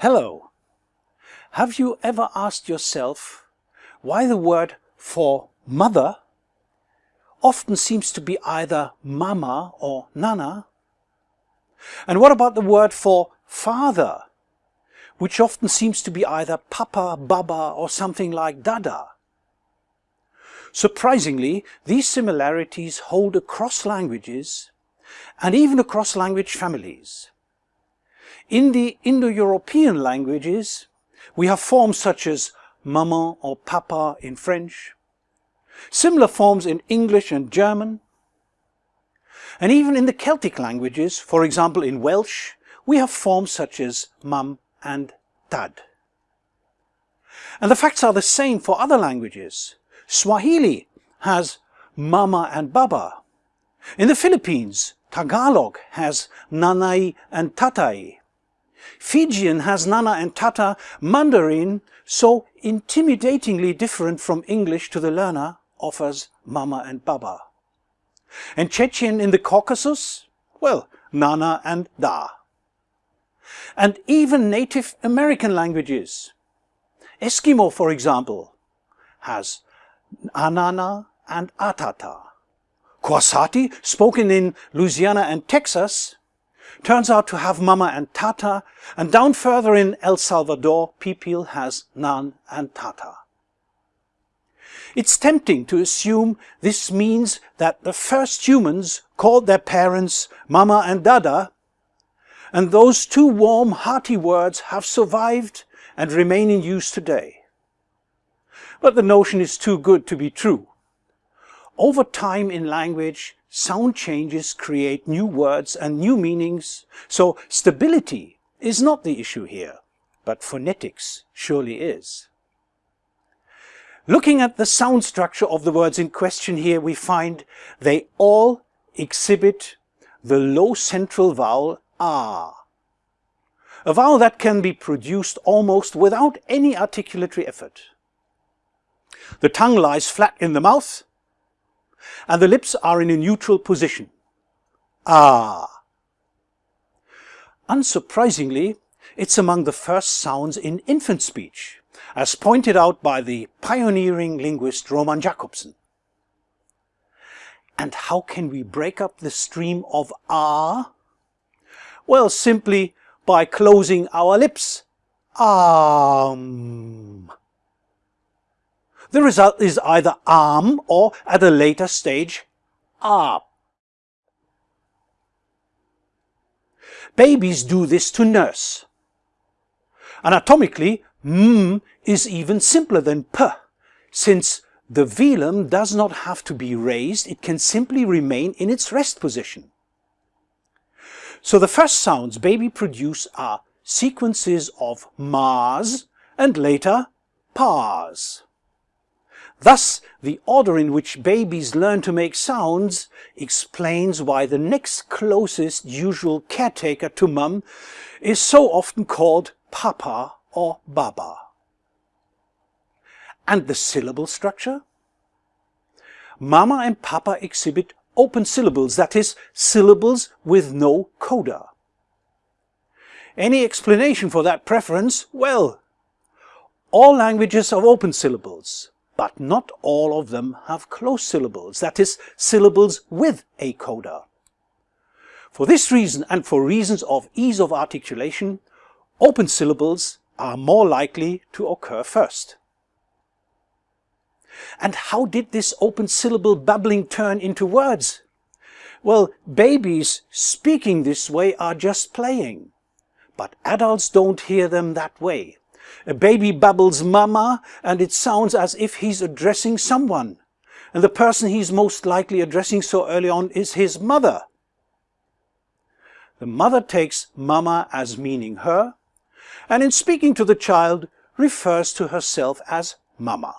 Hello. Have you ever asked yourself why the word for mother often seems to be either mama or nana? And what about the word for father, which often seems to be either papa, baba or something like dada? Surprisingly, these similarities hold across languages and even across language families. In the Indo-European languages, we have forms such as maman or papa in French, similar forms in English and German, and even in the Celtic languages, for example in Welsh, we have forms such as mum and dad. And the facts are the same for other languages. Swahili has mama and baba. In the Philippines, Tagalog has nanay and tatay. Fijian has nana and tata. Mandarin, so intimidatingly different from English to the learner, offers mama and baba. And Chechen in the Caucasus? Well, nana and da. And even Native American languages. Eskimo, for example, has anana and atata. Koasati, spoken in Louisiana and Texas, turns out to have mama and tata, and down further in El Salvador, Pipil has nan and tata. It's tempting to assume this means that the first humans called their parents mama and dada, and those two warm, hearty words have survived and remain in use today. But the notion is too good to be true. Over time in language, sound changes create new words and new meanings, so stability is not the issue here, but phonetics surely is. Looking at the sound structure of the words in question here, we find they all exhibit the low central vowel ah. A vowel that can be produced almost without any articulatory effort. The tongue lies flat in the mouth, and the lips are in a neutral position. Ah. Unsurprisingly, it's among the first sounds in infant speech, as pointed out by the pioneering linguist Roman Jakobson. And how can we break up the stream of ah? Well, simply by closing our lips. Um. The result is either arm or, at a later stage, ah. Babies do this to nurse. Anatomically, m is even simpler than p, since the velum does not have to be raised, it can simply remain in its rest position. So the first sounds baby produce are sequences of mas and later pas. Thus, the order in which babies learn to make sounds explains why the next closest usual caretaker to mum is so often called papa or baba. And the syllable structure? Mama and papa exhibit open syllables, that is, syllables with no coda. Any explanation for that preference? Well, all languages have open syllables but not all of them have closed syllables, that is, syllables with a coda. For this reason and for reasons of ease of articulation, open syllables are more likely to occur first. And how did this open syllable babbling turn into words? Well, babies speaking this way are just playing, but adults don't hear them that way. A baby babbles mama and it sounds as if he's addressing someone. And the person he's most likely addressing so early on is his mother. The mother takes mama as meaning her, and in speaking to the child refers to herself as mama.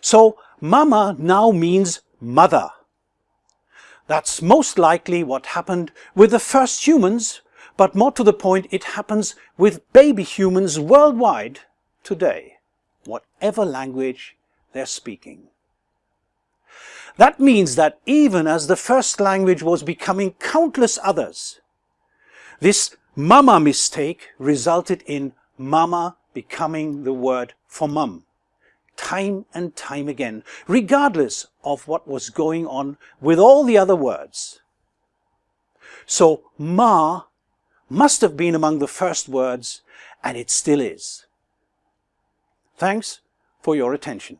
So mama now means mother. That's most likely what happened with the first humans but more to the point, it happens with baby humans worldwide today, whatever language they're speaking. That means that even as the first language was becoming countless others, This mama mistake resulted in mama becoming the word for mum, time and time again, regardless of what was going on with all the other words. So ma must have been among the first words, and it still is. Thanks for your attention.